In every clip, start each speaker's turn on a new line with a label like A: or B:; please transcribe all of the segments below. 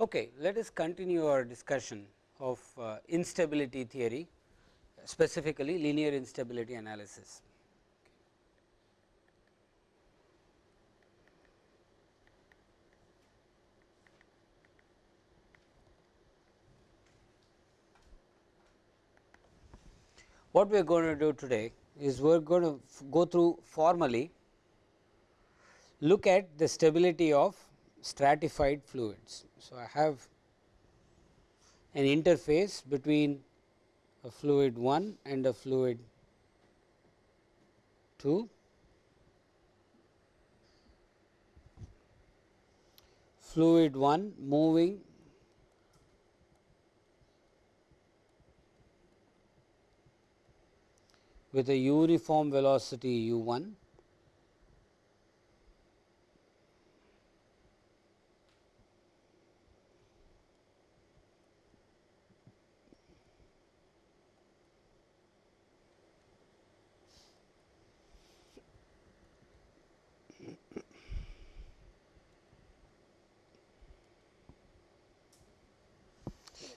A: Okay, let us continue our discussion of uh, instability theory specifically linear instability analysis. What we are going to do today is we are going to go through formally look at the stability of stratified fluids. So, I have an interface between a fluid 1 and a fluid 2. Fluid 1 moving with a uniform velocity u 1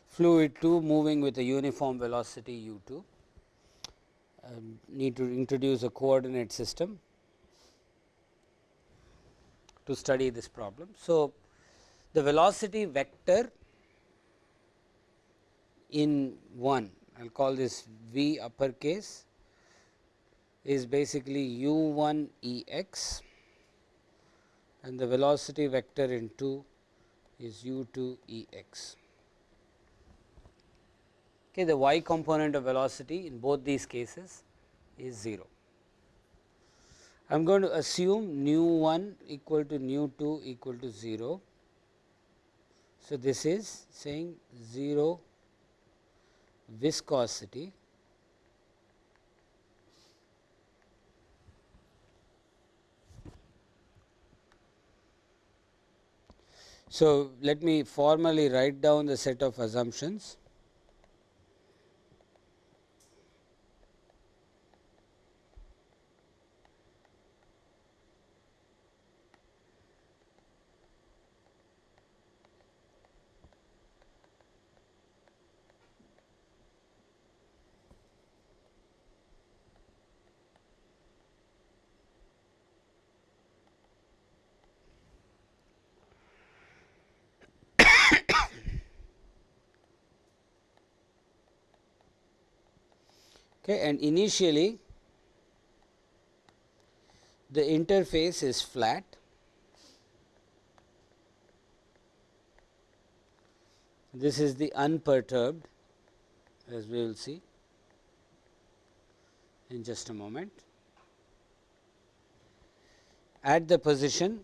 A: fluid 2 moving with a uniform velocity u 2 um, need to introduce a coordinate system to study this problem. So, the velocity vector in 1 I will call this V uppercase is basically u 1 E x and the velocity vector in 2 is u 2 E x. Okay, the y component of velocity in both these cases is 0. I am going to assume nu 1 equal to nu 2 equal to 0. So, this is saying 0 viscosity So, let me formally write down the set of assumptions. Okay, and initially the interface is flat this is the unperturbed as we will see in just a moment. At the position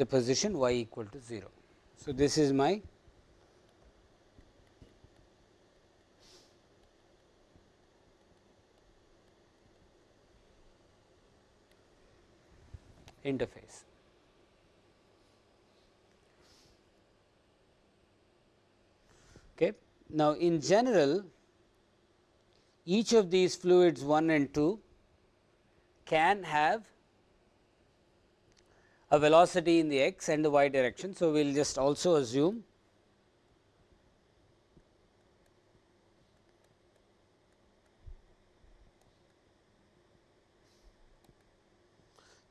A: the position y equal to 0. So, this is my interface. Okay. Now, in general each of these fluids 1 and 2 can have a velocity in the x and the y direction. So, we will just also assume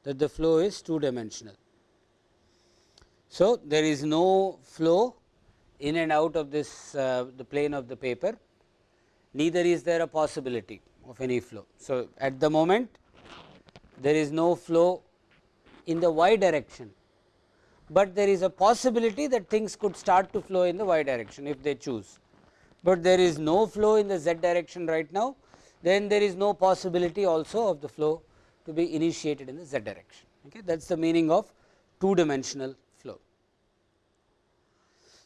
A: that the flow is two dimensional. So, there is no flow in and out of this uh, the plane of the paper neither is there a possibility of any flow. So, at the moment there is no flow in the y direction, but there is a possibility that things could start to flow in the y direction if they choose, but there is no flow in the z direction right now then there is no possibility also of the flow to be initiated in the z direction. Okay that is the meaning of two dimensional flow.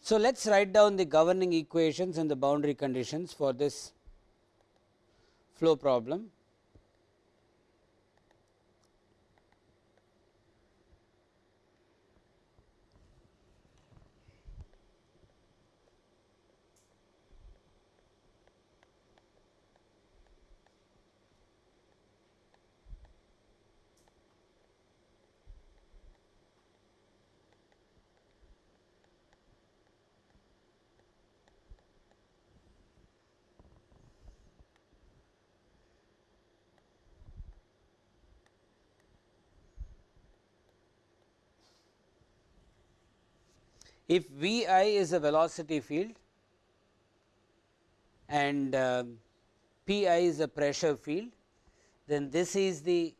A: So, let us write down the governing equations and the boundary conditions for this flow problem. If V i is a velocity field and uh, P i is a pressure field, then this is the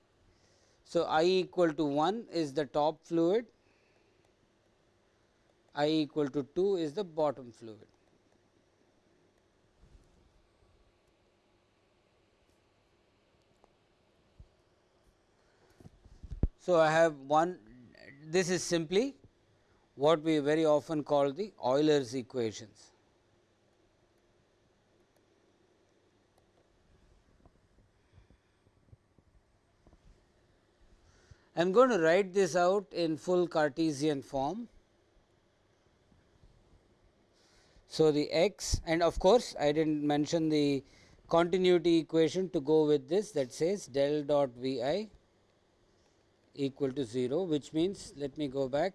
A: so i equal to 1 is the top fluid, i equal to 2 is the bottom fluid. So, I have one this is simply what we very often call the Euler's equations. I am going to write this out in full Cartesian form. So, the x and of course, I did not mention the continuity equation to go with this that says del dot V i equal to 0, which means let me go back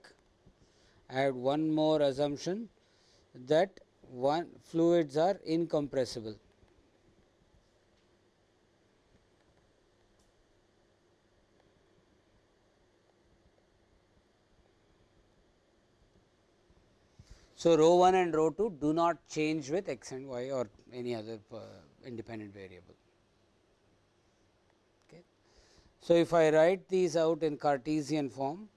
A: add one more assumption that one fluids are incompressible. So, rho 1 and rho 2 do not change with x and y or any other uh, independent variable. Okay. So, if I write these out in Cartesian form,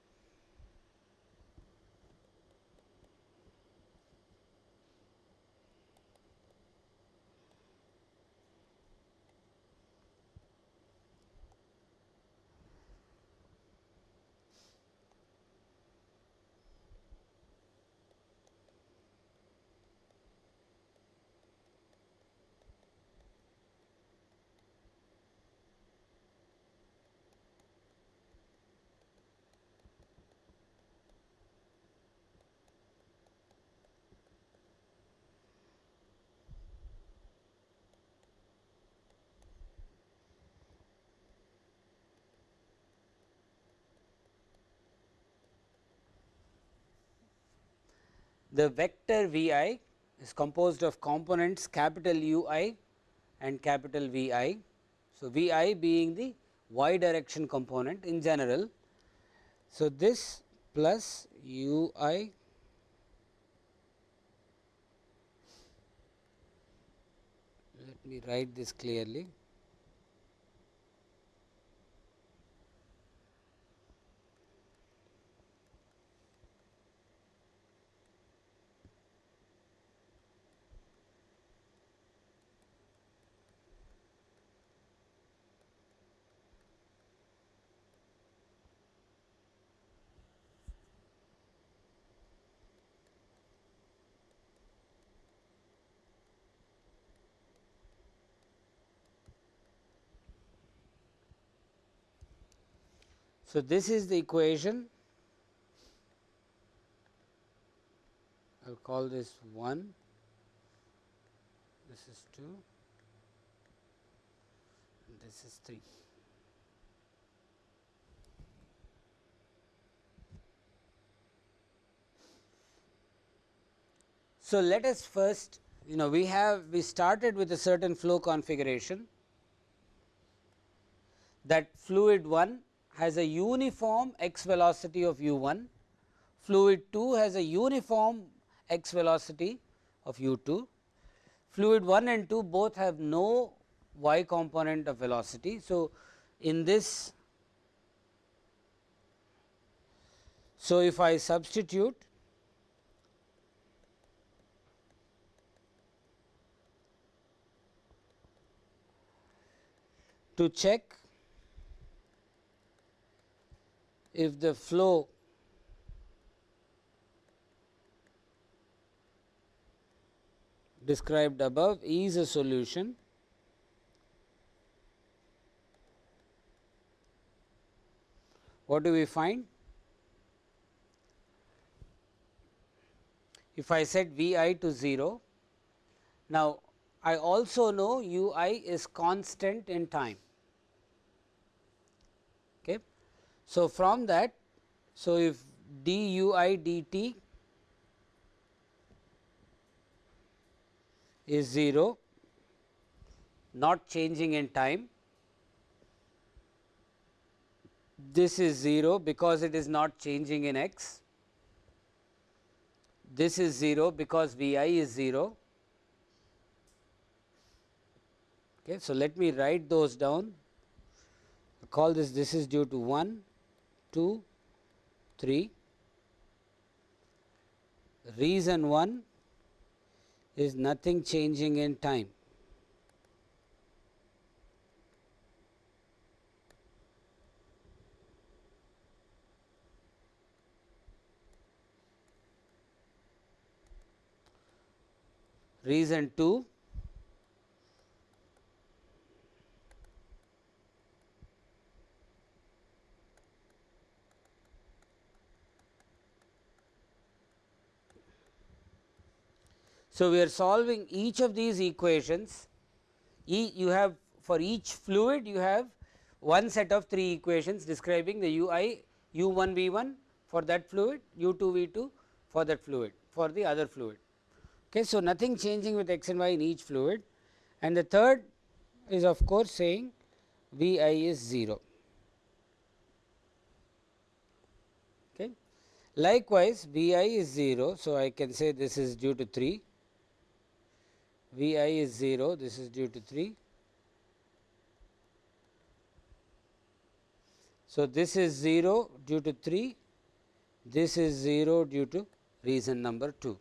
A: The vector V i is composed of components capital U i and capital V i. So, V i being the y direction component in general. So, this plus U i let me write this clearly So, this is the equation. I will call this 1, this is 2, and this is 3. So, let us first you know we have we started with a certain flow configuration. That fluid 1 has a uniform x velocity of u 1, fluid 2 has a uniform x velocity of u 2, fluid 1 and 2 both have no y component of velocity. So, in this so if I substitute to check if the flow described above is a solution what do we find? If I set V i to 0, now I also know u i is constant in time. Okay. So, from that, so if d u i d t is 0 not changing in time this is 0 because it is not changing in x this is 0 because V i is 0. Okay. So, let me write those down call this this is due to 1, 2, 3. Reason 1 is nothing changing in time. Reason 2 So, we are solving each of these equations, e you have for each fluid you have one set of 3 equations describing the u i u 1 v 1 for that fluid, u 2 v 2 for that fluid for the other fluid. Okay. So, nothing changing with x and y in each fluid and the third is of course, saying V i is 0. Okay. Likewise, V i is 0. So, I can say this is due to 3, V i is 0, this is due to 3. So, this is 0 due to 3, this is 0 due to reason number 2.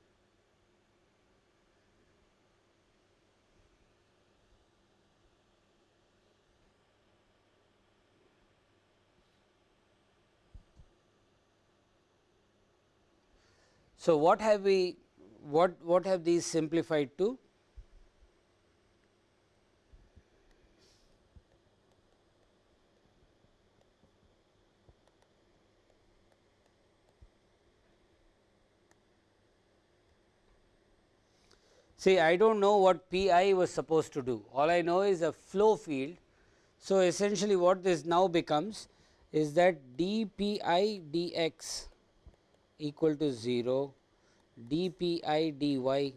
A: So, what have we what what have these simplified to? See, I do not know what P i was supposed to do, all I know is a flow field. So, essentially what this now becomes is that d P i d x equal to 0 d p i d y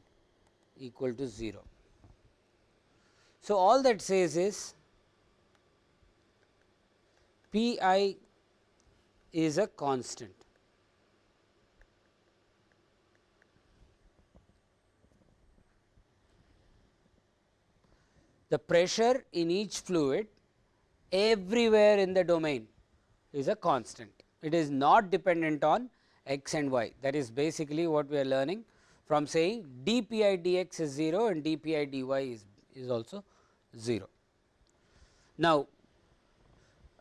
A: equal to 0. So, all that says is p i is a constant. The pressure in each fluid everywhere in the domain is a constant. It is not dependent on x and y that is basically what we are learning from saying d p i d x is 0 and d p i d y is, is also 0. Now,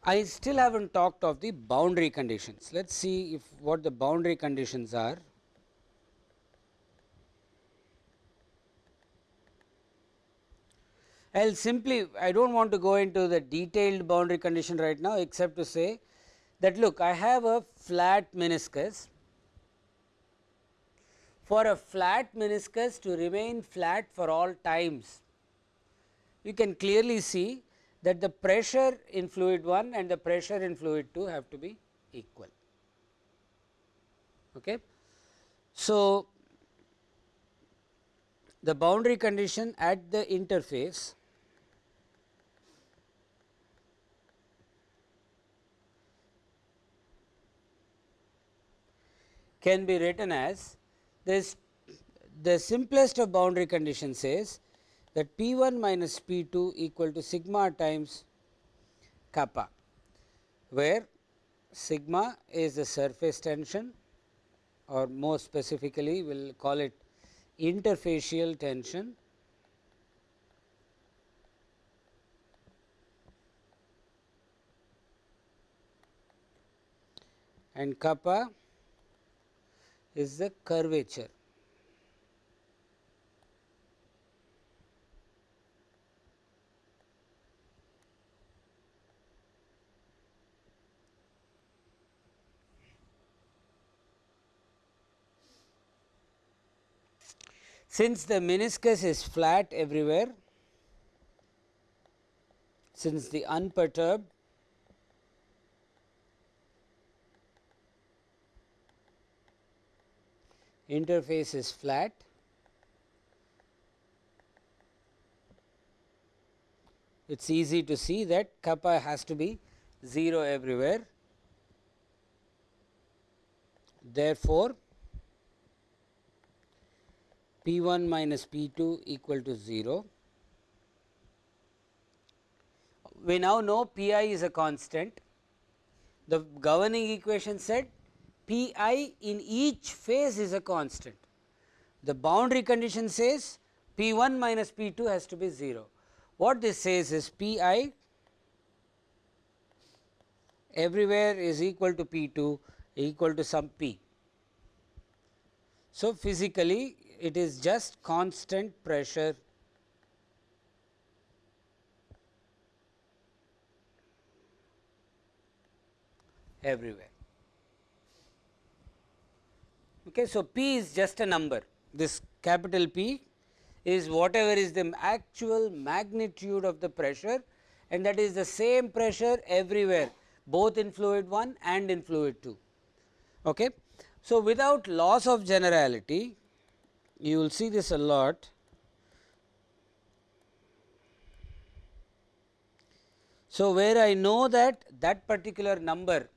A: I still have not talked of the boundary conditions. Let us see if what the boundary conditions are. I will simply I do not want to go into the detailed boundary condition right now except to say that look I have a flat meniscus for a flat meniscus to remain flat for all times, you can clearly see that the pressure in fluid 1 and the pressure in fluid 2 have to be equal. Okay. So, the boundary condition at the interface can be written as this the simplest of boundary condition says that P 1 minus P 2 equal to sigma times kappa, where sigma is the surface tension or more specifically we will call it interfacial tension. And kappa is the curvature. Since the meniscus is flat everywhere, since the unperturbed interface is flat, it is easy to see that kappa has to be 0 everywhere. Therefore, P 1 minus P 2 equal to 0. We now know P i is a constant. The governing equation said P i in each phase is a constant. The boundary condition says P 1 minus P 2 has to be 0. What this says is P i everywhere is equal to P 2 equal to some P. So, physically it is just constant pressure everywhere. Okay, so, P is just a number this capital P is whatever is the actual magnitude of the pressure and that is the same pressure everywhere both in fluid 1 and in fluid 2. Okay. So, without loss of generality you will see this a lot. So, where I know that that particular number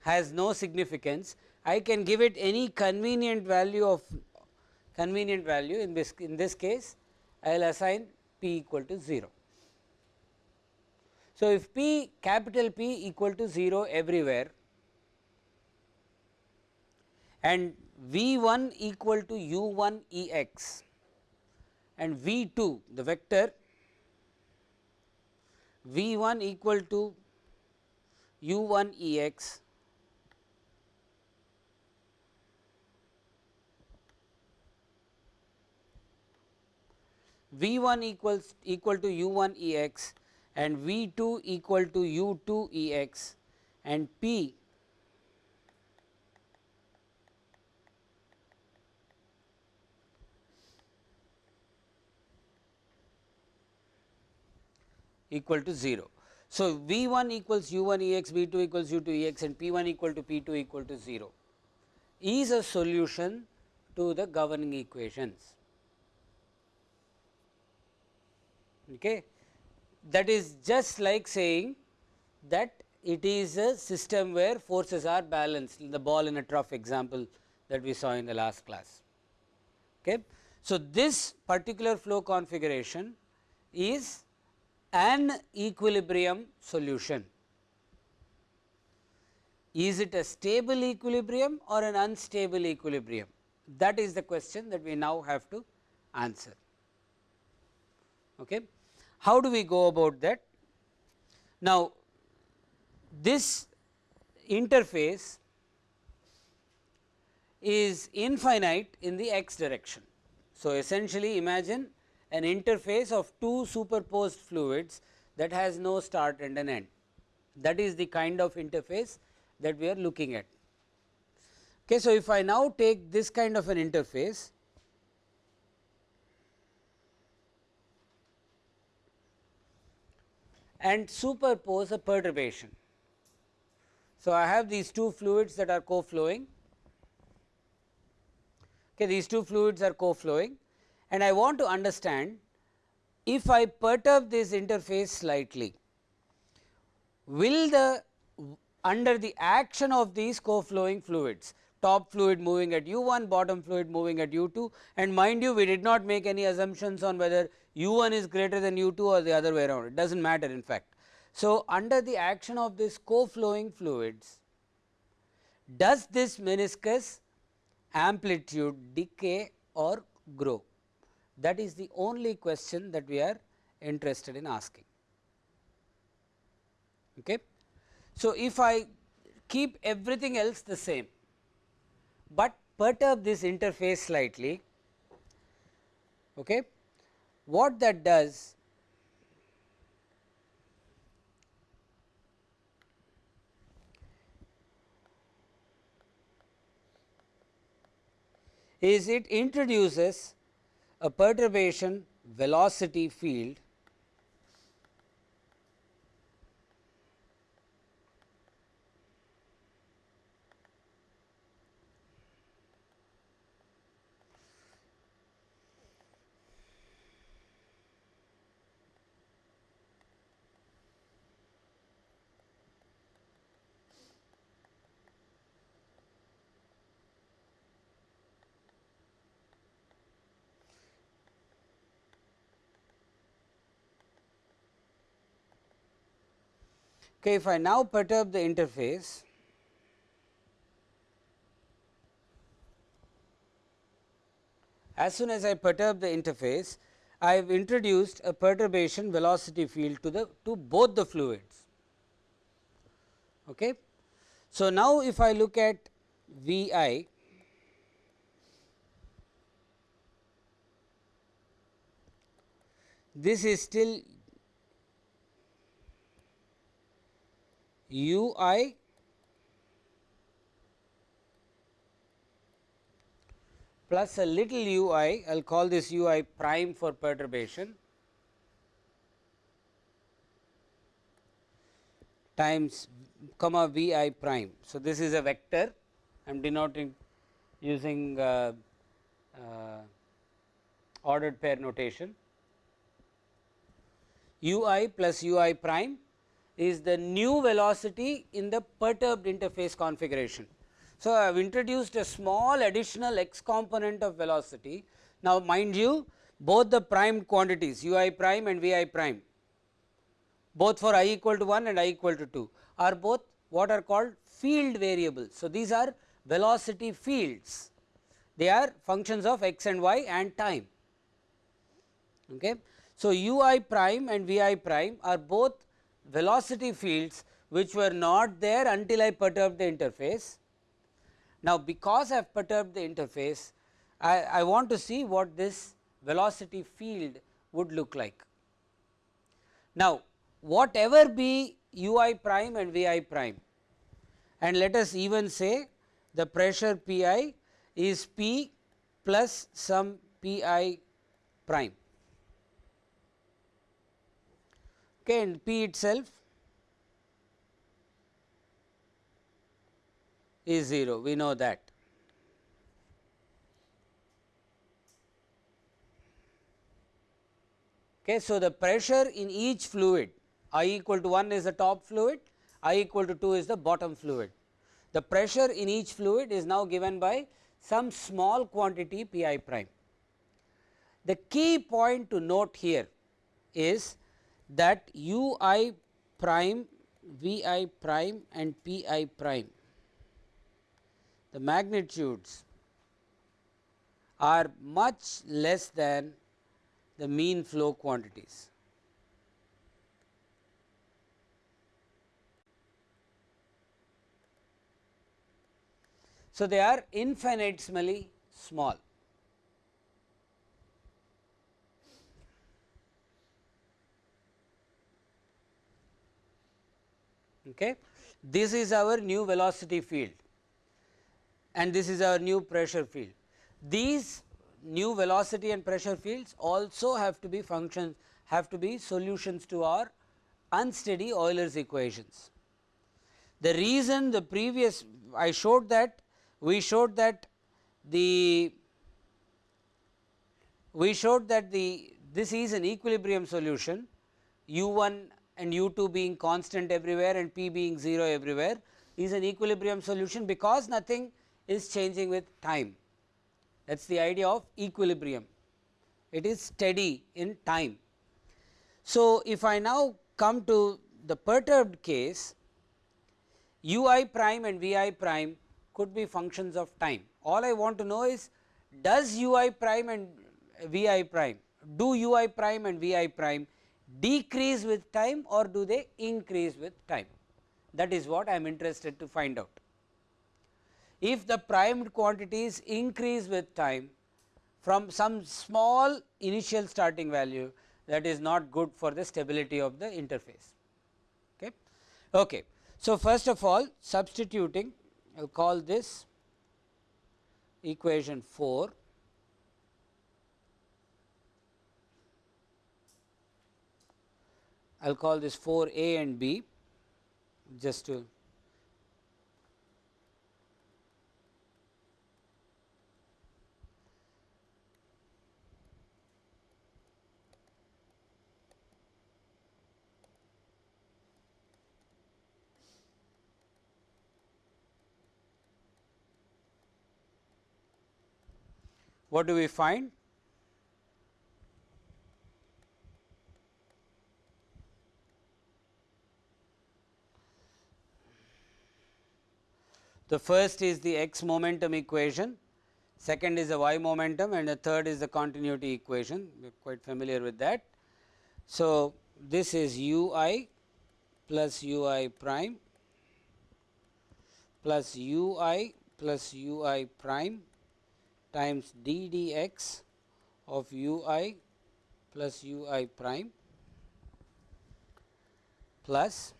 A: has no significance, I can give it any convenient value of convenient value in this in this case I will assign p equal to 0. So, if p capital P equal to 0 everywhere and V 1 equal to u 1 E x and V 2 the vector V 1 equal to u 1 E x V 1 equals equal to u 1 E x and V 2 equal to u 2 E x and P equal to 0. So, V 1 equals u 1 E x, V 2 equals u 2 E x and P 1 equal to P 2 equal to 0 is a solution to the governing equations. Okay. That is just like saying that it is a system where forces are balanced the ball in a trough example that we saw in the last class. Okay. So, this particular flow configuration is an equilibrium solution. Is it a stable equilibrium or an unstable equilibrium? That is the question that we now have to answer. Okay. How do we go about that? Now, this interface is infinite in the x direction. So, essentially imagine an interface of two superposed fluids that has no start and an end. That is the kind of interface that we are looking at. Okay, so, if I now take this kind of an interface and superpose a perturbation. So, I have these two fluids that are co-flowing, okay, these two fluids are co-flowing and I want to understand if I perturb this interface slightly, will the under the action of these co-flowing fluids top fluid moving at u 1 bottom fluid moving at u 2 and mind you we did not make any assumptions on whether u 1 is greater than u 2 or the other way around it does not matter in fact. So, under the action of this co-flowing fluids does this meniscus amplitude decay or grow that is the only question that we are interested in asking. Okay. So, if I keep everything else the same, but perturb this interface slightly, okay, what that does is it introduces a perturbation velocity field Okay, if I now perturb the interface, as soon as I perturb the interface, I have introduced a perturbation velocity field to the to both the fluids. Okay. So, now if I look at V i this is still u i plus a little u i, I will call this u i prime for perturbation times comma v i prime. So, this is a vector I am denoting using uh, uh, ordered pair notation u i plus u i prime is the new velocity in the perturbed interface configuration. So, I have introduced a small additional x component of velocity. Now, mind you both the primed quantities u i prime and v i prime both for i equal to 1 and i equal to 2 are both what are called field variables. So, these are velocity fields they are functions of x and y and time. Okay. So, u i prime and v i prime are both velocity fields which were not there until I perturbed the interface. Now, because I have perturbed the interface, I, I want to see what this velocity field would look like. Now, whatever be u i prime and v i prime and let us even say the pressure P i is P plus some P i prime and P itself is 0 we know that. Okay, so, the pressure in each fluid I equal to 1 is the top fluid, I equal to 2 is the bottom fluid. The pressure in each fluid is now given by some small quantity P i prime. The key point to note here is that u i prime v i prime and p i prime the magnitudes are much less than the mean flow quantities. So, they are infinitesimally small. Okay. This is our new velocity field and this is our new pressure field. These new velocity and pressure fields also have to be functions have to be solutions to our unsteady Euler's equations. The reason the previous I showed that we showed that the we showed that the this is an equilibrium solution u 1 and u 2 being constant everywhere and p being 0 everywhere is an equilibrium solution because nothing is changing with time that is the idea of equilibrium it is steady in time. So, if I now come to the perturbed case u i prime and v i prime could be functions of time. All I want to know is does u i prime and v i prime do u i prime and v i prime decrease with time or do they increase with time that is what I am interested to find out. If the primed quantities increase with time from some small initial starting value that is not good for the stability of the interface. Okay. Okay. So, first of all substituting I will call this equation 4 I will call this 4 a and b just to what do we find? The first is the x momentum equation, second is the y momentum and the third is the continuity equation, we are quite familiar with that. So, this is u i plus u i prime plus u i plus u i prime times d d x of u i plus u i prime plus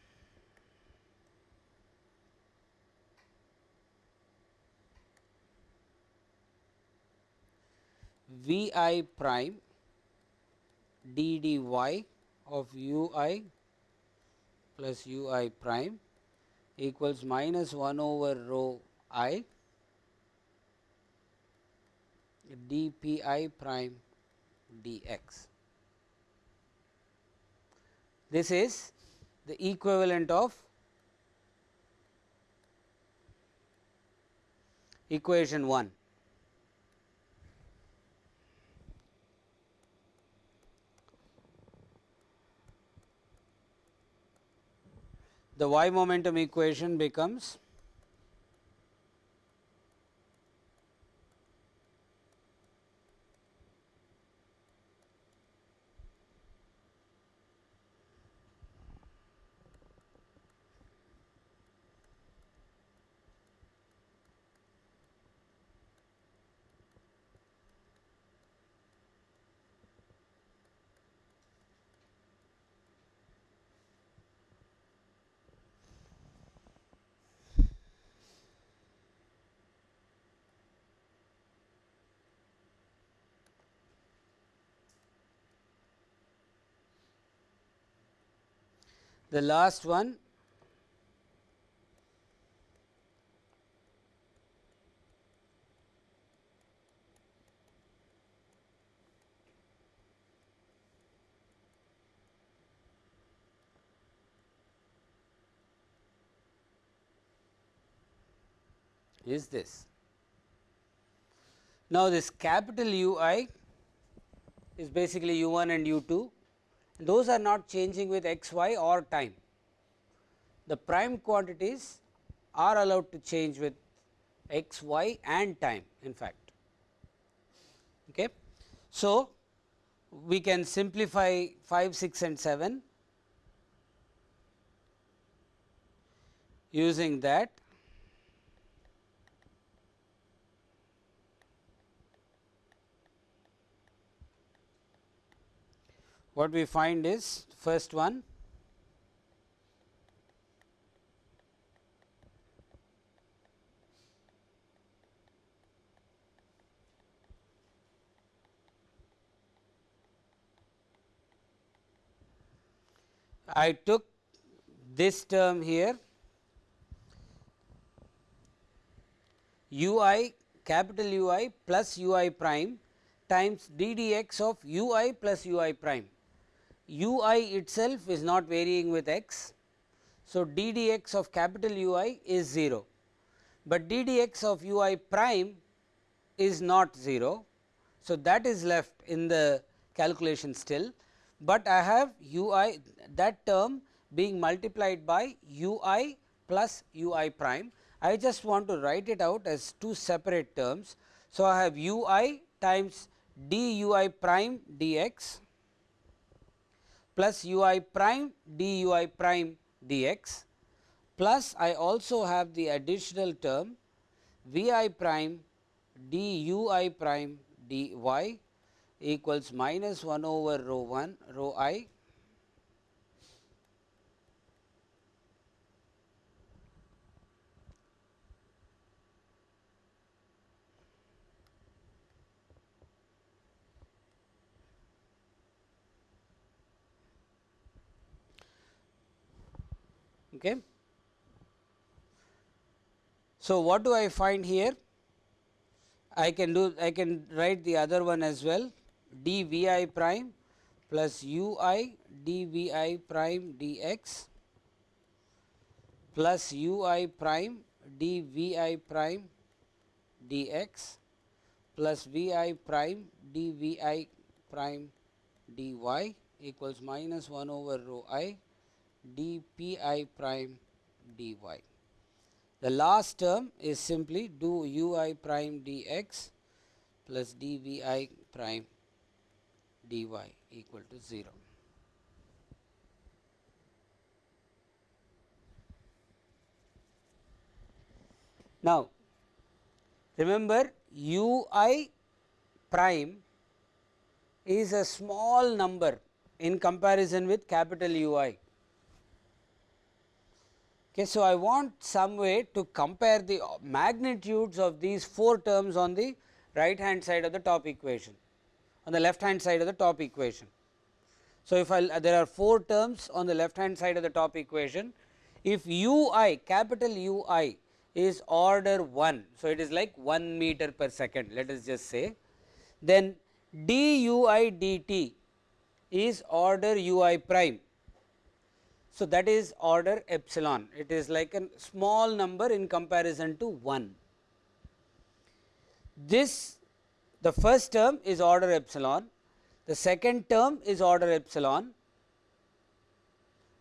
A: v i prime d dy of u i plus u i prime equals minus 1 over rho i d p i prime d x. This is the equivalent of equation 1. The y momentum equation becomes the last one is this. Now, this capital U i is basically u 1 and u 2 those are not changing with x y or time. The prime quantities are allowed to change with x y and time in fact. Okay. So, we can simplify 5, 6 and 7 using that what we find is first one I took this term here u i capital U i plus u i prime times d d x of u i plus u i prime u i itself is not varying with x. So, d d x of capital U i is 0, but d d x of u i prime is not 0. So, that is left in the calculation still, but I have u i that term being multiplied by u i plus u i prime. I just want to write it out as two separate terms. So, I have u i times d u i prime d x plus u i prime d u i prime dx plus I also have the additional term v i prime d u i prime dy equals minus 1 over rho 1 rho i Okay. So, what do I find here? I can do I can write the other one as well d v i prime plus u i d v i prime d x plus u i prime d v i prime d x plus v i prime d v i prime d y equals minus 1 over rho i d p i prime d y. The last term is simply do u i prime d x plus d v i prime d y equal to 0. Now, remember u i prime is a small number in comparison with capital U i. Okay, so, I want some way to compare the magnitudes of these 4 terms on the right hand side of the top equation on the left hand side of the top equation. So, if I there are 4 terms on the left hand side of the top equation if u i capital U i is order 1. So, it is like 1 meter per second let us just say then d u i d t is order u i prime. So, that is order epsilon it is like a small number in comparison to 1. This the first term is order epsilon, the second term is order epsilon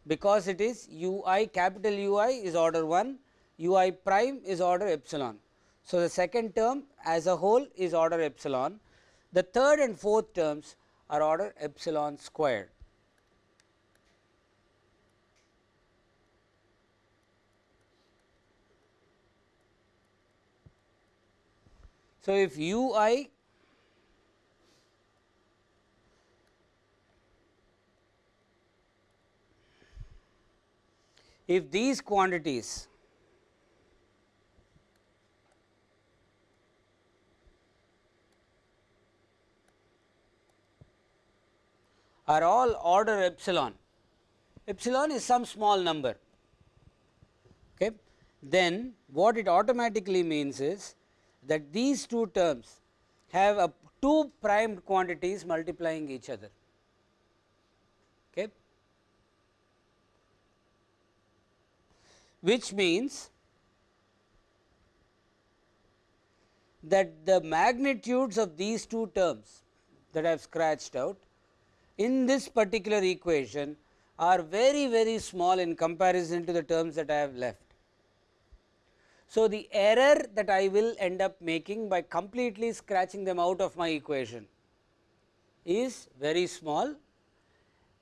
A: because it is u i capital U i is order 1, u i prime is order epsilon. So, the second term as a whole is order epsilon, the third and fourth terms are order epsilon squared. So, if u i if these quantities are all order epsilon, epsilon is some small number. Okay. Then what it automatically means is that these two terms have a two primed quantities multiplying each other. Okay. Which means that the magnitudes of these two terms that I have scratched out in this particular equation are very very small in comparison to the terms that I have left. So, the error that I will end up making by completely scratching them out of my equation is very small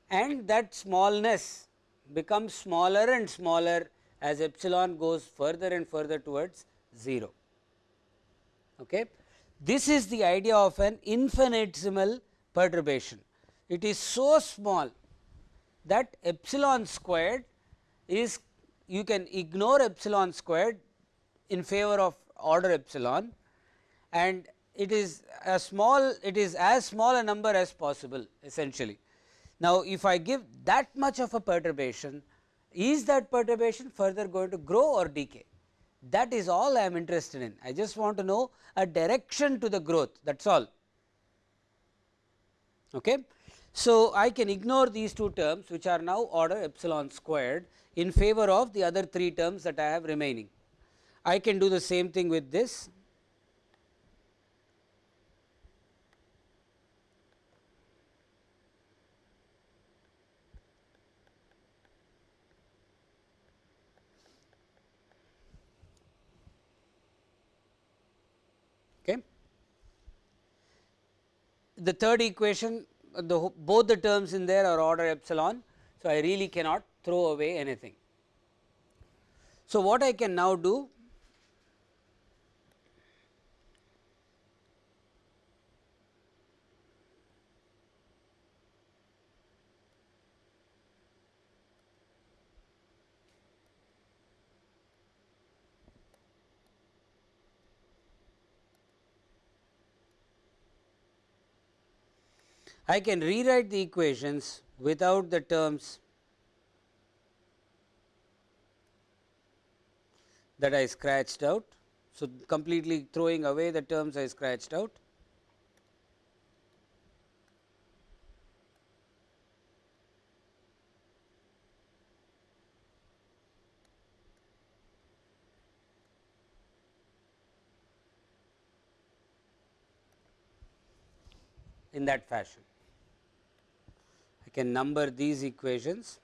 A: and that smallness becomes smaller and smaller as epsilon goes further and further towards 0. Okay. This is the idea of an infinitesimal perturbation it is so small that epsilon squared is you can ignore epsilon squared in favor of order epsilon and it is a small it is as small a number as possible essentially. Now, if I give that much of a perturbation is that perturbation further going to grow or decay that is all I am interested in I just want to know a direction to the growth that is all. Okay. So, I can ignore these two terms which are now order epsilon squared in favor of the other three terms that I have remaining. I can do the same thing with this. Okay. The third equation the both the terms in there are order epsilon. So, I really cannot throw away anything. So, what I can now do I can rewrite the equations without the terms that I scratched out. So, completely throwing away the terms I scratched out. in that fashion. Can number these equations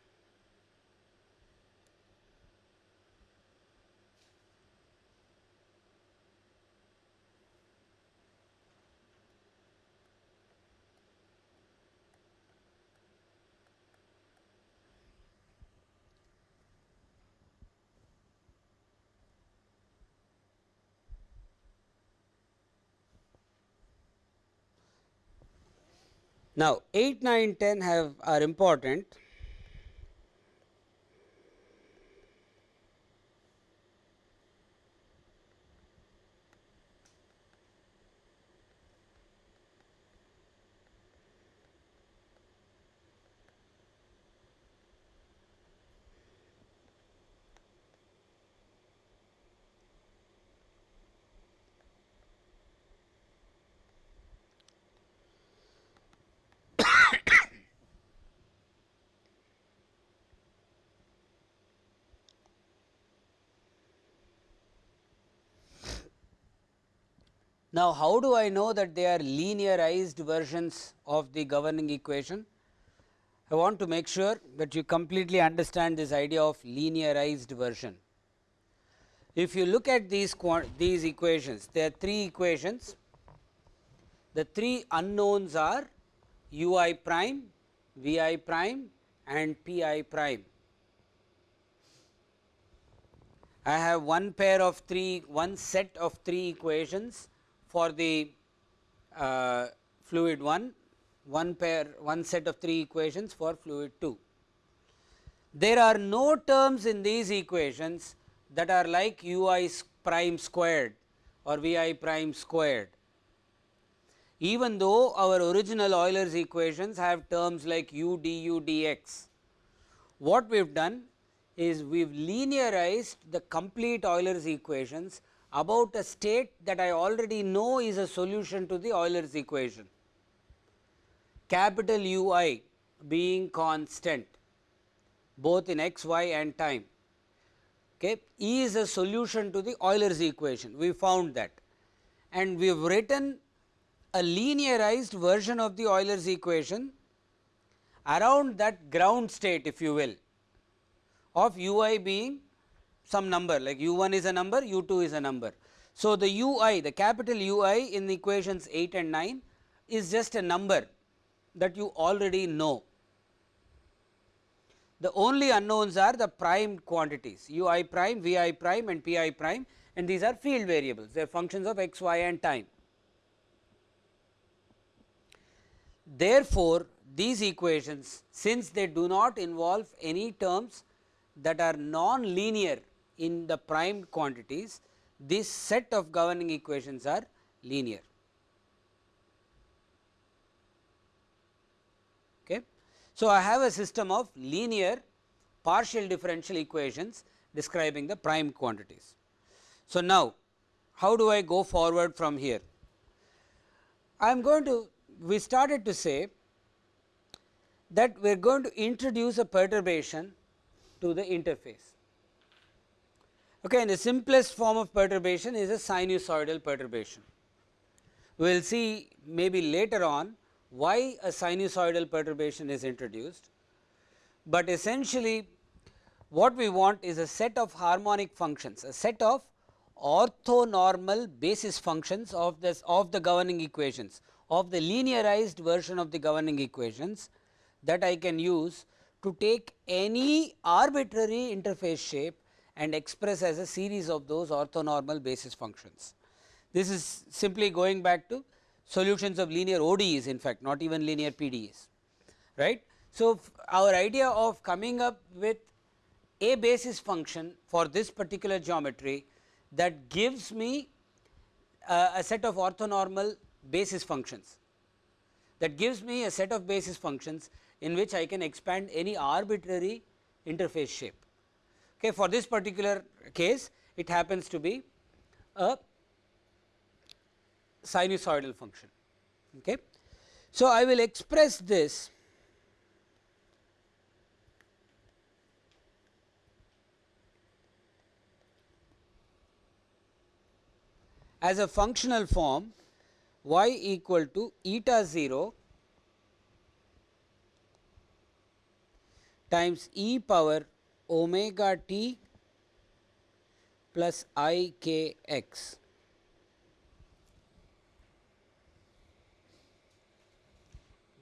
A: Now, 8, 9, 10 have are important Now, how do I know that they are linearized versions of the governing equation? I want to make sure that you completely understand this idea of linearized version. If you look at these these equations, there are three equations. The three unknowns are u i prime, v i prime and p i prime. I have one pair of three, one set of three equations for the uh, fluid 1, one pair one set of 3 equations for fluid 2. There are no terms in these equations that are like u i prime squared or v i prime squared. Even though our original Euler's equations have terms like u du dx, what we have done is we have linearized the complete Euler's equations about a state that I already know is a solution to the Euler's equation. Capital U i being constant both in x, y and time. Okay. E is a solution to the Euler's equation, we found that and we have written a linearized version of the Euler's equation around that ground state if you will of u i being some number like u 1 is a number, u 2 is a number. So, the u i the capital U i in the equations 8 and 9 is just a number that you already know. The only unknowns are the prime quantities u i prime, v i prime and p i prime and these are field variables they are functions of x, y and time. Therefore, these equations since they do not involve any terms that are non-linear in the prime quantities, this set of governing equations are linear. Okay. So, I have a system of linear partial differential equations describing the prime quantities. So, now how do I go forward from here? I am going to we started to say that we are going to introduce a perturbation to the interface. Okay, and the simplest form of perturbation is a sinusoidal perturbation. We will see maybe later on why a sinusoidal perturbation is introduced, but essentially what we want is a set of harmonic functions, a set of orthonormal basis functions of this of the governing equations of the linearized version of the governing equations that I can use to take any arbitrary interface shape and express as a series of those orthonormal basis functions. This is simply going back to solutions of linear ODEs in fact not even linear PDEs right. So, our idea of coming up with a basis function for this particular geometry that gives me uh, a set of orthonormal basis functions that gives me a set of basis functions in which I can expand any arbitrary interface shape. Okay, for this particular case it happens to be a sinusoidal function. Okay. So, I will express this as a functional form y equal to eta 0 times e power omega t plus i k x.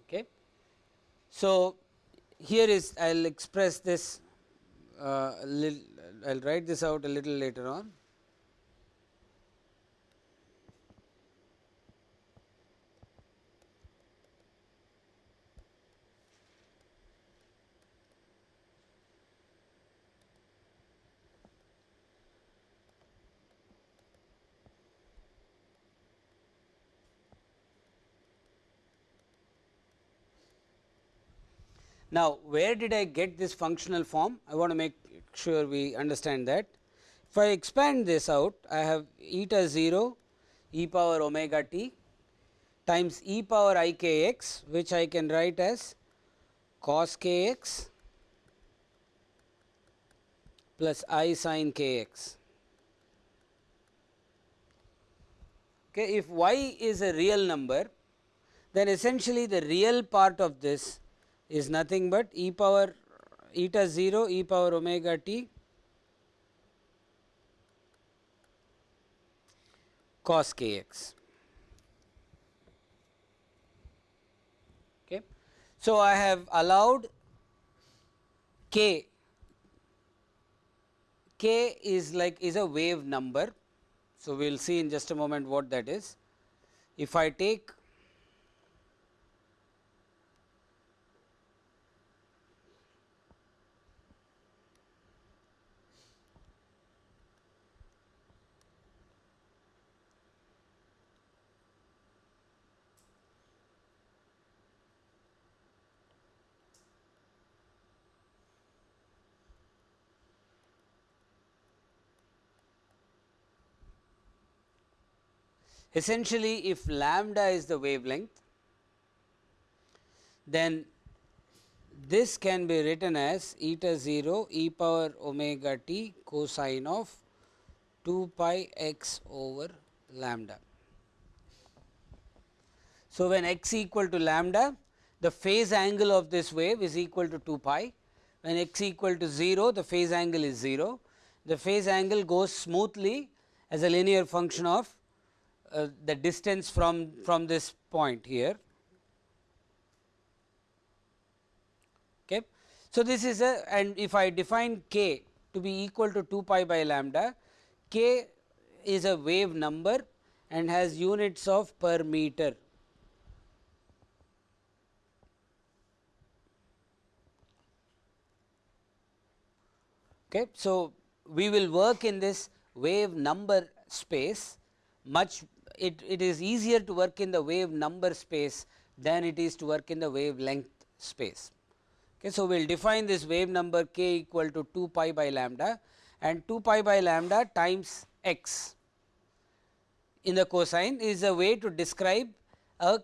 A: Okay. So, here is I will express this uh, I will write this out a little later on. Now, where did I get this functional form? I want to make sure we understand that. If I expand this out, I have eta 0 e power omega t times e power i k x, which I can write as cos k x plus i sin k x. Okay, if y is a real number, then essentially the real part of this is nothing but e power eta 0 e power omega t cos k x. Okay. So, I have allowed k, k is like is a wave number. So, we will see in just a moment what that is. If I take Essentially, if lambda is the wavelength, then this can be written as eta 0 e power omega t cosine of 2 pi x over lambda. So, when x equal to lambda, the phase angle of this wave is equal to 2 pi. When x equal to 0, the phase angle is 0. The phase angle goes smoothly as a linear function of uh, the distance from, from this point here. Okay. So, this is a and if I define k to be equal to 2 pi by lambda, k is a wave number and has units of per meter. Okay. So, we will work in this wave number space much it, it is easier to work in the wave number space than it is to work in the wavelength space. Okay, so, we will define this wave number k equal to 2 pi by lambda and 2 pi by lambda times x in the cosine is a way to describe a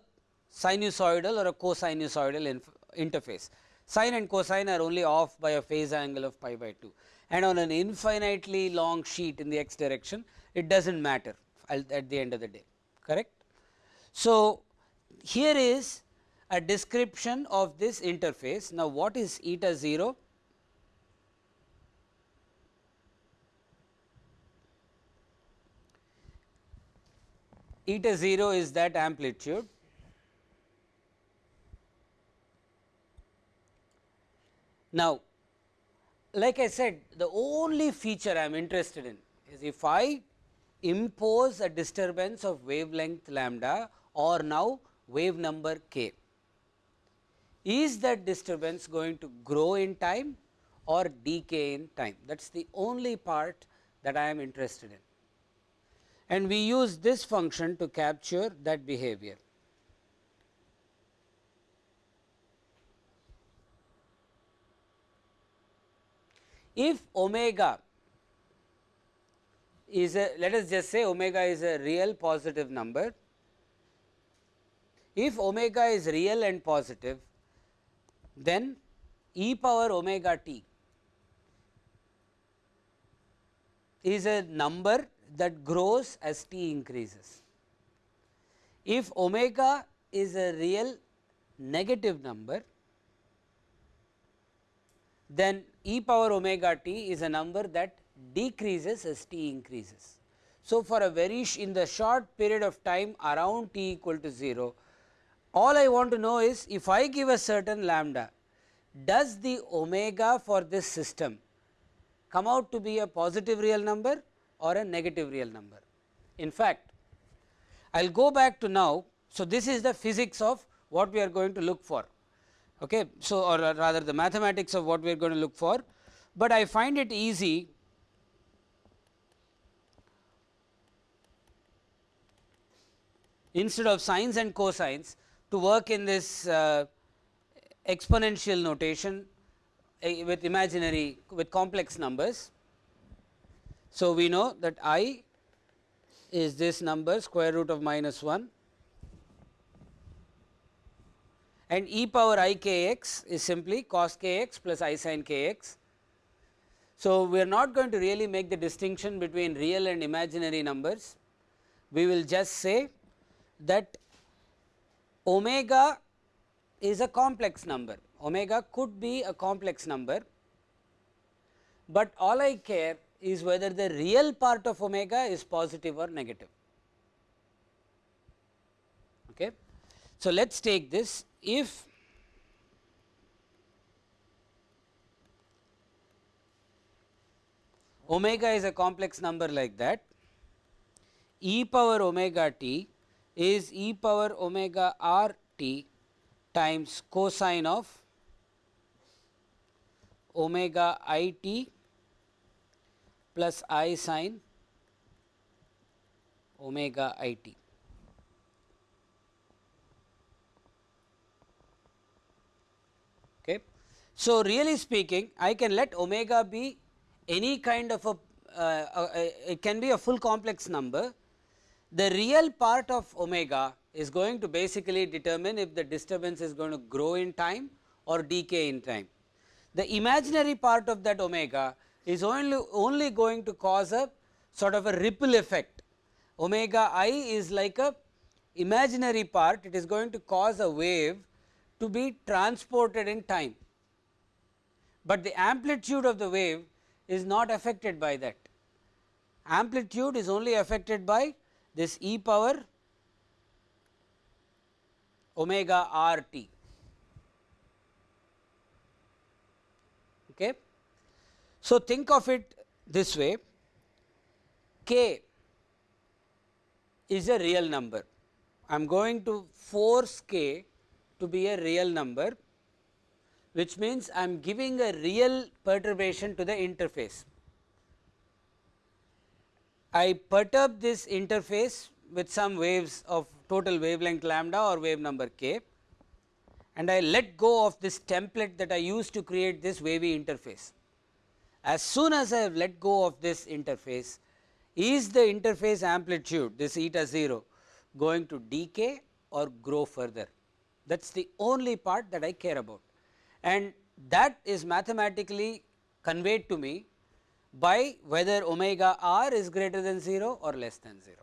A: sinusoidal or a cosinusoidal interface. Sine and cosine are only off by a phase angle of pi by 2 and on an infinitely long sheet in the x direction it does not matter at the end of the day correct. So, here is a description of this interface. Now, what is eta 0? Eta 0 is that amplitude Now, like I said the only feature I am interested in is if I impose a disturbance of wavelength lambda or now wave number k. Is that disturbance going to grow in time or decay in time? That is the only part that I am interested in. And we use this function to capture that behavior. If omega is a let us just say omega is a real positive number. If omega is real and positive, then e power omega t is a number that grows as t increases. If omega is a real negative number, then e power omega t is a number that decreases as t increases. So, for a very in the short period of time around t equal to 0, all I want to know is if I give a certain lambda, does the omega for this system come out to be a positive real number or a negative real number. In fact, I will go back to now. So, this is the physics of what we are going to look for. Okay. So, or rather the mathematics of what we are going to look for, but I find it easy instead of sines and cosines to work in this uh, exponential notation uh, with imaginary with complex numbers. So, we know that i is this number square root of minus 1 and e power i k x is simply cos k x plus i sin k x. So, we are not going to really make the distinction between real and imaginary numbers. We will just say that omega is a complex number, omega could be a complex number, but all I care is whether the real part of omega is positive or negative. Okay. So, let us take this if omega is a complex number like that e power omega t is e power omega r t times cosine of omega i t plus i sine omega i t. Okay. So, really speaking I can let omega be any kind of a uh, uh, it can be a full complex number the real part of omega is going to basically determine if the disturbance is going to grow in time or decay in time. The imaginary part of that omega is only, only going to cause a sort of a ripple effect. Omega i is like a imaginary part, it is going to cause a wave to be transported in time, but the amplitude of the wave is not affected by that. Amplitude is only affected by this e power omega r t. Okay. So, think of it this way k is a real number. I am going to force k to be a real number which means I am giving a real perturbation to the interface. I perturb this interface with some waves of total wavelength lambda or wave number k and I let go of this template that I used to create this wavy interface. As soon as I have let go of this interface, is the interface amplitude this eta 0 going to decay or grow further? That is the only part that I care about and that is mathematically conveyed to me by whether omega r is greater than 0 or less than 0.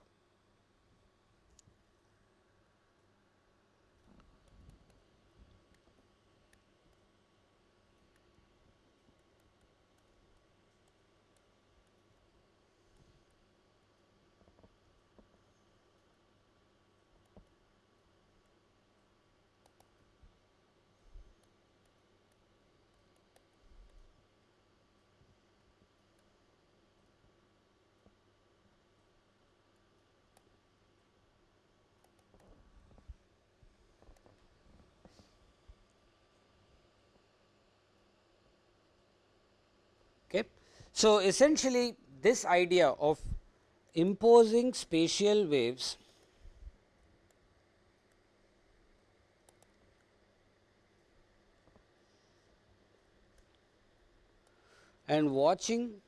A: Okay. So, essentially this idea of imposing spatial waves and watching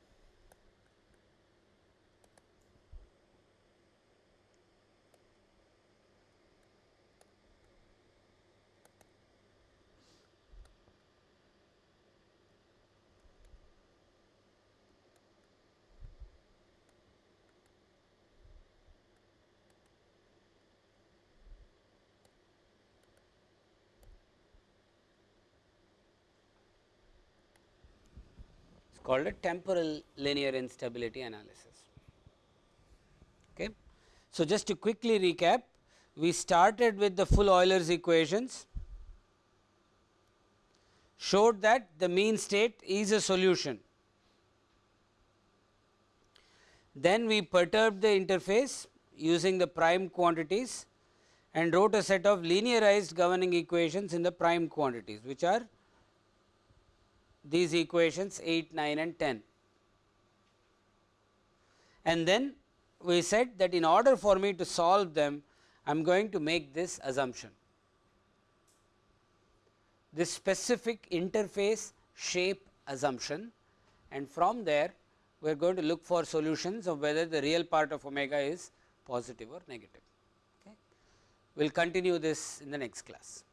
A: called a temporal linear instability analysis. Okay. So, just to quickly recap, we started with the full Euler's equations, showed that the mean state is a solution. Then we perturbed the interface using the prime quantities and wrote a set of linearized governing equations in the prime quantities, which are these equations 8, 9 and 10. And then we said that in order for me to solve them, I am going to make this assumption. This specific interface shape assumption and from there we are going to look for solutions of whether the real part of omega is positive or negative. Okay. We will continue this in the next class.